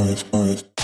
five, five.